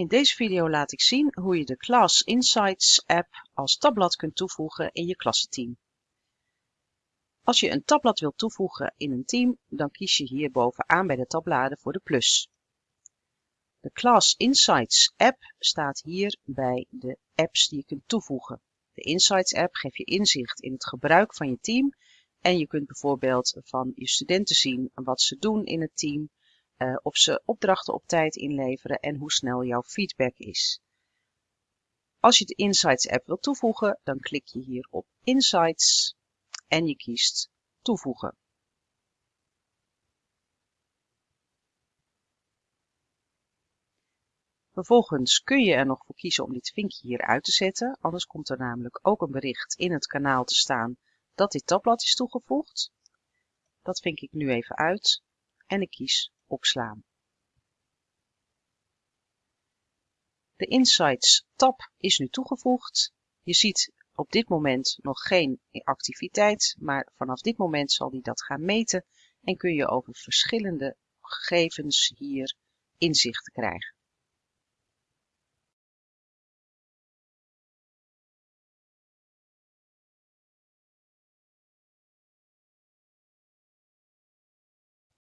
In deze video laat ik zien hoe je de Class Insights app als tabblad kunt toevoegen in je klassenteam. Als je een tabblad wilt toevoegen in een team, dan kies je hier bovenaan bij de tabbladen voor de plus. De Class Insights app staat hier bij de apps die je kunt toevoegen. De Insights app geeft je inzicht in het gebruik van je team en je kunt bijvoorbeeld van je studenten zien wat ze doen in het team, uh, of ze opdrachten op tijd inleveren en hoe snel jouw feedback is. Als je de Insights app wilt toevoegen, dan klik je hier op Insights en je kiest toevoegen. Vervolgens kun je er nog voor kiezen om dit vinkje hier uit te zetten, anders komt er namelijk ook een bericht in het kanaal te staan dat dit tabblad is toegevoegd. Dat vink ik nu even uit en ik kies opslaan. De Insights tab is nu toegevoegd. Je ziet op dit moment nog geen activiteit, maar vanaf dit moment zal die dat gaan meten en kun je over verschillende gegevens hier inzicht krijgen.